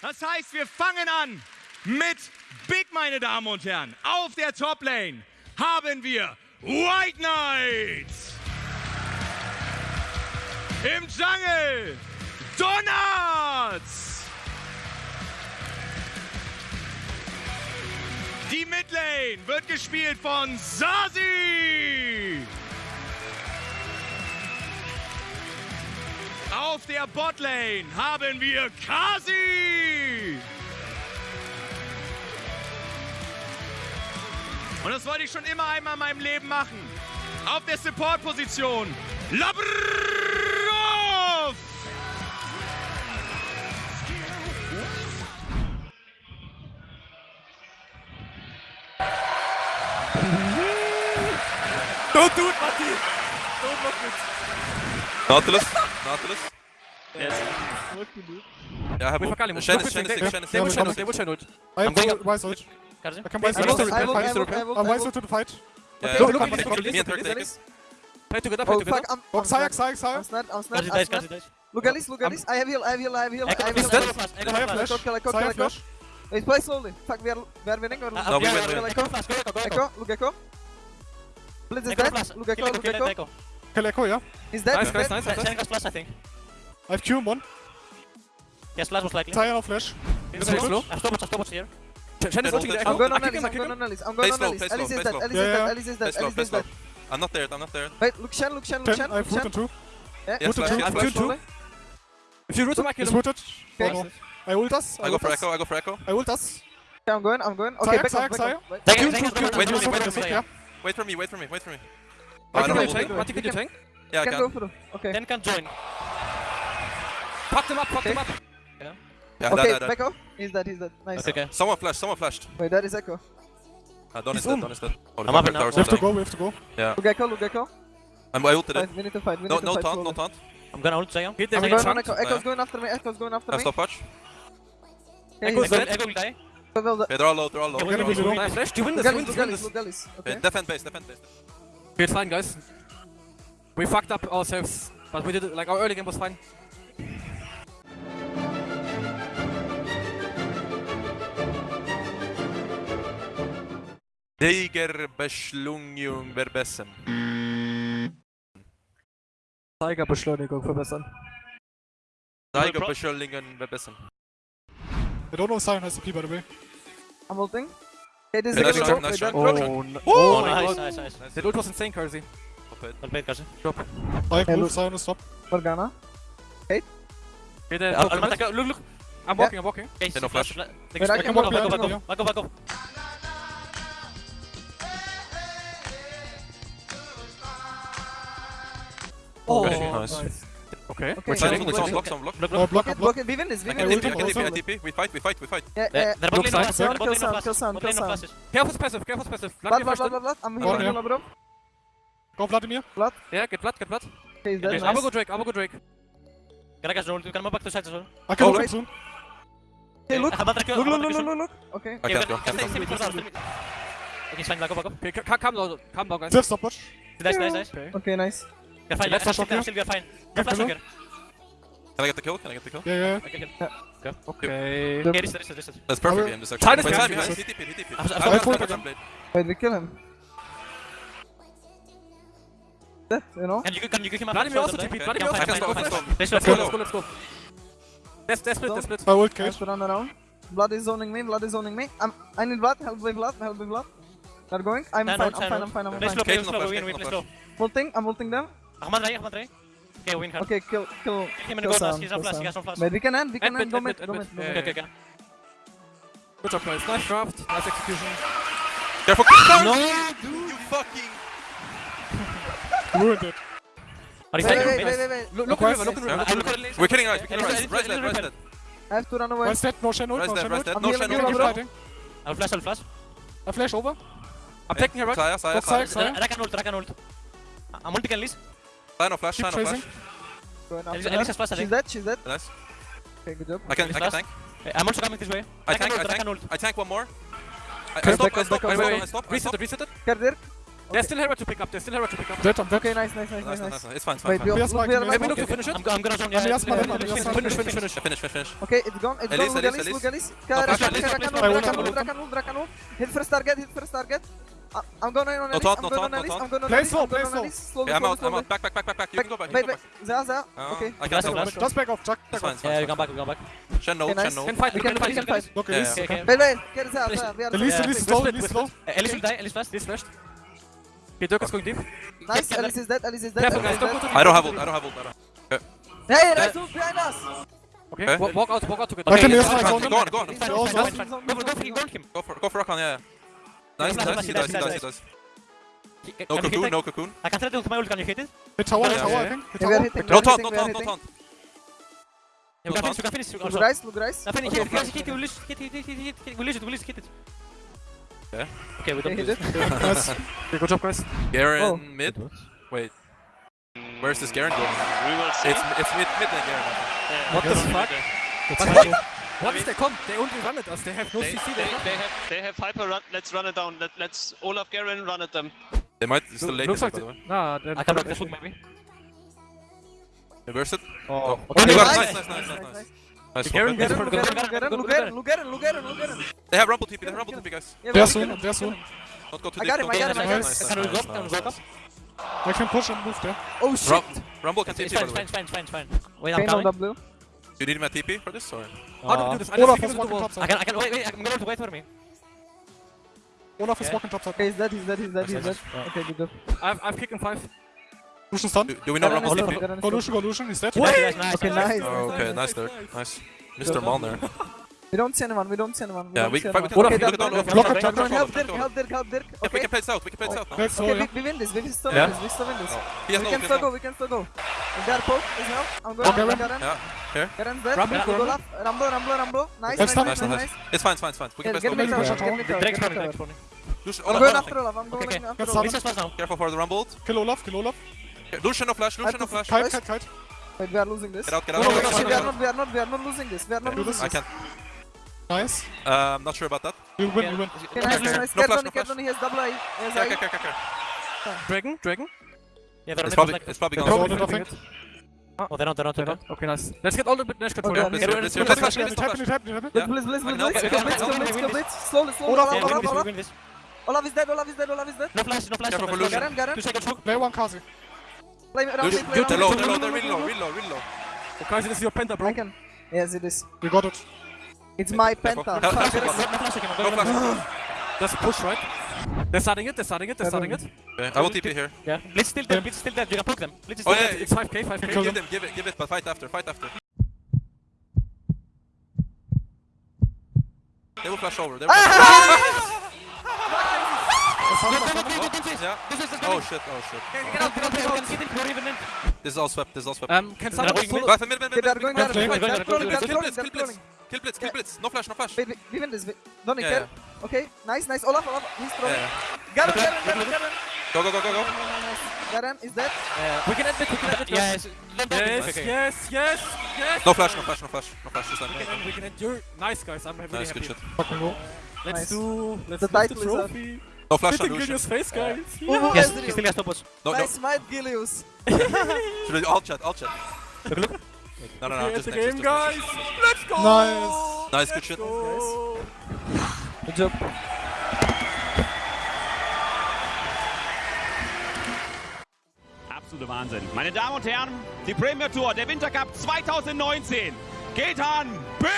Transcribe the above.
Das heißt, wir fangen an mit Big, meine Damen und Herren. Auf der Top-Lane haben wir White Knight. Im Jungle Donuts. Die Midlane wird gespielt von Sasi. Auf der Botlane haben wir Kasi. Und das wollte ich schon immer einmal in meinem Leben machen. Auf der Support-Position Labrov. Don't do it, Matti! Don't look it. Nautilus. Nautilus. Yes. Yeah, I have Wait for Kali, ult. move. Shen Move is, Shen is quick, sick, yeah. Shen is They will sick. shine ult, they will shine ult. I have I'm going full wise ult. Karzi? I can wise I ult will to the I will- fight. I will- I will- I'm I wise will- ult to the fight. Yeah, Okay, look, look, look, look, look, look, me and look, Turk look, take it. Play together, play Oh together. fuck, I'm, Oh, I'm Sayak, snap, Sayak, I'm Sayak. snap, I'm snap, Karzi I'm dies, snap. Karzi dies. Look at this, look at this. I have heal, I have heal, I have heal, I have heal. Ekko flash, Ekko Xayah flash. flash. Kill, kill, kill, Xayah flash. Wait, play slowly. Fuck, we are, we are winning. We're Ah, No, we yeah, win, yeah, we yeah, win. Ekko Ekko, go Ekko. Ekko, look Ekko. Blitz is Ekko dead. flash. Look Ekko, Kill look Ekko, kill Ekko. Ekko. Kill Ekko, yeah. He's dead, Nice, he's guys, dead. nice, nice. Shen got flash, I think. I have Q on one. Yes, flash most likely. Xayah no flash. Look slow. I have stopwatch, I have stopwatch here. Shen is ulting the Ekko. I'm going on Alice, I I'm going on Alice, I'm going on Alice. Alice is play dead. Alice is Yeah, dead. Alice is Play dead, Alice is slow. dead. I'm not there, I'm not there. Wait, look Shen, look Shen, look 10, Shen, I look have root Shen. on two. Yeah, Yes, look flash, Shen, yes, look flash. If you root him, I kill He's him. rooted. Okay. Oh. I ult us. I go ult for. Ekko, I go for Ekko. I ult us. Okay, I'm going, I'm going. Okay, Sayak, back up, back up. Wait. Thank Q, you, thank you, Wait, thank you, wait, thank wait, you, wait, thank yeah. you. Wait for me, wait for me, wait for me. I I can don't do know. tank, Mati can do tank. Yeah, I Can go can. Okay. Then can join. Fuck them up, fuck them up. Yeah, that, Okay, that, that. back up. He's dead, he's dead. Nice. Okay, okay. Someone flashed, someone flashed. Wait, that is Ekko. Uh, Don is He's dead, on. Don is dead. Holy I'm fuck, up our now. towers We have to go, we have to go. Yeah. Look Ekko, look Ekko. I'm I ulted it. Fight, we need to fight, we need No, to no fight taunt, slowly. no taunt. I'm gonna ult Sion. Hit I'm them, going Zion. on Ekko. Ekko's going after me, Ekko's going after I me. stop watch. Okay, Ekko is dead. dead, Ekko will die. Well, well, Okay, they're all low, they're all low. Okay, They're all win, low. win, win. Nice, you win this, at win this, this, win this, this. look at this. Okay, Okay. defend base, defend base. Okay, it's fine, guys. We fucked up ourselves, but we did it. Like our early game was fine. Deiger Beschleunigung verbessern. Tigerbeschleunigung verbessern. Deiger Beschleunigung verbessern. I don't know Sion has the P by the way. I'm ulting. Okay, this is Okay, a nice good try, nice try. Oh, Oh, Oh, nice, nice, nice. Nice. That ult was insane, Karzi. Stop it. Well played, Karzi. I Hey, move, look. Is stop. Morgana. Okay, then, Uh, look, look, look, look, look. I'm walking, I'm walking. Okay, no flash. Take Wait, I a can back walk up, back up, behind back you. Oh, Okay, nice. Okay. Okay. Someone Wait, wait, block, wait. block, block. Look, Oh, look. block, Block block. block. We win this, we win this. TP, I can we TP, I can. TP. We fight, we fight, we fight. Yeah, yeah. they're bot lane side, flashes, bot lane no Kill flashes. Sam, Bot kill lane no Sam. flashes. Passive, careful's passive. Blood, Vladimir blood, first. blood, blood, blood. I'm Oh, healing, yeah. healing, bro. Go Vladimir. Yeah, get blood, get blood. Okay, he's dead. Nice. I'm gonna go Drake, I'm gonna go Drake. Gragas roll, you can move back to side as well. I can Oh, ult him wait. soon. Okay, look. I have Batrack, Look, look, look, look, look. Okay. I can't go, stay- can't go. mid, stay mid. Okay, it's fine, back up, back up. Okay, ca- calm down, calm down, guys. Still stopwatch. Nice, nice, nice. Okay. Okay, nice. We're fine, er er Let's I'm flash still off I'm here. still we're fine. Yeah, Go flash hello. here. Can I get the kill? Can I get the kill? Yeah, yeah. Okay, kill. Yeah. Okay. The- Okay, reset, reset, reset. That's perfect will- game, this actually. Side is Wait, behind side you, behind, side. he TP, he TP. I I I some blade. Wait, we kill him. Dead, you know? Can you can you get him up? Vladimir also Fine, TP, fine, Vladimir also fine, I can fine, stop, I fine. can stop. Let's Let's go, go. let's go, let's go. Let's, let's er- split, let's split. I ult I have Cage. to run around. Blood is zoning me, blood is zoning me. I'm, I need blood, help with blood, help with blood. They're going. I'm Stand fine, out, I'm stand fine, out. I'm fine, I'm Play fine. slow, play Cage no slow, flash, we win, Cage we no play flash. slow. Ulting, I'm ulting them. Ahmad Ray, Ahmad Ray. Okay, win hard. Okay, kill, kill. Hit him in the kill gold flash, Sam, he's on flash, he has on flash. Wait, we can end, we can eh, End end. Go mid, go mid, mid, go end mid. mid. Okay, okay, okay. Good job, guys. Nice draft, nice execution. Careful! No! dude. You fucking... Ruined it. Wait, wait, wait, wait, wait. Look, look, West. look, look, Yeah. look, look, look, look. We're killing Ryze, we're killing Elise, Ryze. Elise, Ryze dead, Ryze dead. I have to run away. Ryze dead, no Shen no dead, Shen Ryze ult. dead. I'm No healing Shen, you, no Keep fighting. I'll flash, I'll flash. I'll flash over. I'm taking her right. Xayah, Xayah, Xayah, Xayah. Xayah. Ult, Rakan ult. I'm ulting Elise. Xayah Ah no flash, Keep Xayah no flash. chasing. Going Elise- after Elise her. has flash, I She's dead, she's dead. Nice. Okay, good job. I can, I can tank. I'm also coming this way. I Rakan tank, I ult, Rakan tank. I tank one more. I, I stop, I stop, I stop, I stop, Reset it, reset it. Cardir. There's still Hera to pick up. There's still Hera to pick up. Dead, I'm dead. Okay, nice, nice, nice, Nice, nice, nice, nice. nice. It's fine, it's fine, Wait, fine. we Yes, look, Mike, we are yes, like- Maybe look to finish it. I'm, go- I'm gonna jump. I'm Yeah, just yeah, mal- yeah, I'm finish, just finish, finish, finish, finish. Yeah. Okay, it's gone, it's Elise, gone, Elise, Lugalis, Elise. Lugalis. No, flash, Drakan, Elise. Drakan, I will Drakan, come, Drakan, Drakan, Drakan, Hit first target, hit first target. I- I'm going on No I'm going taunt, on no I'm going on Play slow, I'm going play on slow. Elise. Slowly, Okay, I'm slowly, out, I'm slowly. out. Back, back, back, back, back. You can go back, you Wait, can go wait, back. Xayah, Xayah. Uh, Okay. I can't Flash, tell. flash. Just back off, Jack. It's Back fine, off. it's Yeah, fine. we come back, we come back. Shen no, Okay, Shen nice. no. Can fight. We We can can fight, we fight. can fight. Okay, Yeah, Elise. yeah. Okay, okay. Wait, wait, get Xayah, Please. Xayah. We are Elise, Xayah. Elise, Split, slow, split, Elise, split. slow. Elise will die, Elise fast. This flashed. Okay, Dirk is going deep. Nice, Get- Elise is dead, Elise is dead. Careful, Elise Don't go dead. I don't have ult, I don't have ult. I don't. Hey, nice ult behind us. Okay. Okay. Walk out. Walk out together. Okay, use yeah, my yeah, zone. Go on, go on. Go, go. Go go go. Go for, go for Rakan, yeah. Nice, Flash, nice, flash, he flash, does, he flash, does, he flash. does. Can No you hit cocoon, that? no cocoon. I can try to my ult, can you hit it? Hit tower, Yeah, tower, yeah, I yeah. think. Hit Yeah, we are tower. hitting, we No are taunt, hitting, no we are taunt, no hitting. taunt. Yeah, we can finish, we can finish. Look Also. Rice, look Rice. Now finish Okay, it, finish fine. it, hit it, release, hit it, hit it, hit it, release it, release it, hit it. Okay. Okay, we Okay, don't hit do it. this. Nice. Okay, good job, guys. Garen Oh. mid. Wait. Where's this Garen going? We will see. It's it's mid mid lane Garen. I think. Yeah. What the Yes. fuck? Okay. What is they come? They only run at us. They have no They, CC. they, They they have they have hyper run. Let's run it down. Let, let's Olaf Garen run at them. They might still late Looks by like the they- way. Nah, they're I can block this hook maybe. Reverse it. Oh, Okay, Okay, nice, nice, nice, nice, nice, nice, nice. nice. Nice Garen swap it. gets- Lugaren, Go, Lugaren, go, go, Lugaren, go, Lugaren. They have Rumble TP, they have Rumble TP, guys. Yeah, we They're are soon, killing they're them, soon. killing them. Don't go too I deep. got him, don't I go got too him, deep. I got Nice, him. nice, Can we nice, go up? Can we nice, go up? nice. I can push and move there. Oh shit. Rum- Rumble can It's TP by fine, the it's way. fine, it's fine, it's fine, it's fine. Wait, I'm coming. W. Do you need my TP for this or? How do we do ah. this? I Olaf just is walking top side. I can, I can, wait, wait, I'm gonna wait for me. Olaf is Yeah. walking top side. Okay, he's dead, he's dead, he's dead, he's dead. Yeah. Okay, good job. I've, I've kicked him five. Lucian's done. Do, do we know Garen is Rumble top, TP? Garen is Go top. Lucian, go Lucian, he's dead. Nice, nice, nice, Okay, nice. nice. Oh, okay, nice Dirk. Nice. Mr. Malner. We don't see anyone, we don't see anyone. Yeah, we see can fight, we anyone. can Okay, look at that- all of Block it, block help Dirk, help Dirk, help Dirk. Yeah, we can play south, we can play south now. Okay, yeah. we, we win this, we still Yeah. win this, we still win this. He has We no, can still has go, we can still go. And they are poke, is help. I'm going, Okay, I'm Ram. Yeah, here. Garen's dead. Rumble, Go Rumble. left. Rumble, Rumble, Rumble. Nice, nice, nice. It's fine, it's fine, it's fine. We Yeah, can get play me Maybe cover, push get it me all. cover, Drake's get me running, cover. Drake's running. Lucian, I'm going after Olaf, I'm going after Olaf. He's just now. Careful for the Rumble. Kill Olaf, kill Olaf. Okay, Lucian no flash, Lucian no flash. fight. Kite, kite, kite. Wait, we are losing this. Get out, get out. No, get no, no, we are not, we are not, we are not losing this. We are not losing this. I can't. Nice. Uh, I'm not sure about that. We'll win, we'll win. Okay, nice, nice, nice. No flash, no flash. He has double eye. He has Okay, eye. okay, okay, okay. Dragon, dragon. Yeah, they're It's probably, it's probably They're Oh, they're not, they're not, they're They're not. not? Okay, nice. Let's get all the bit dash control. Okay, Yeah, okay. Let's Get let's rid of let's it. flash, Tap let's it, tap flash. it, tap it, tap it. Yeah. Blitz, blitz, blitz, Okay, blitz. okay, Kill okay, blitz, okay, kill okay, blitz, we kill win blitz. Slowly, slowly. Olaf, Olaf, Olaf, Olaf, We Olaf. win this. Olaf is dead, Olaf is dead, Olaf is dead. No flash, no flash. Careful no for flash. Lucian. Garen, Garen. Two seconds hook. Play one Kazi. Play around, Lucian, play they're around. low, they're low, they're really low, really low, really low. Okay, this is your penta, I bro. can. Yes, it is. We got it. It's my Careful. penta. Help, help, Fuck, help. there is- No flash again, I'm No going flash. That's a push, right? They're starting it, they're starting it, they're starting it. Okay, I will TP here. Yeah. Blitz still dead, Blitz still dead. You can poke them. Blitz is Oh yeah, dead. It's 5k, 5k. Give them. them, give it, give it, but fight after, fight after. They will flash over. They will flash Yeah. Oh shit, oh shit. Get out, get out, get out. Get in, you're even in. This is all swept, this is all swept. Um, can someone mid, mid, mid, mid, mid, play, trolling, they are Kill blitz, kill blitz. Kill blitz, kill blitz. No flash, no flash. Wait, wait, we win this. we- Donny, Yeah, care. Okay, nice, nice. Olaf, Olaf, he's trolling. Yeah. Garen, Garen, Garen, Garen. Go, go, go, go, go. Garen is dead. We can admit, we can admit. Yeah, yes. Yes. Okay. yes, yes, yes. No flash, no flash, no flash, no flash this time. We can end, we can end. You're nice, guys. I'm really Nice, happy. good shit. Fucking go. Let's Nice. do. Let's The lift title the trophy. No flash Hitting Gilius face, guys. Ooh, Yes, he still has topos. No, no. Nice might, Gilius. Should we all chat, all chat. Look, look. No, no, no, just the next, game, just guys. Let's go. Nice. Nice, good shit. Bitte. Absoluter Wahnsinn. Meine Damen und Herren, die Premier Tour, der Wintercup 2019 geht an Big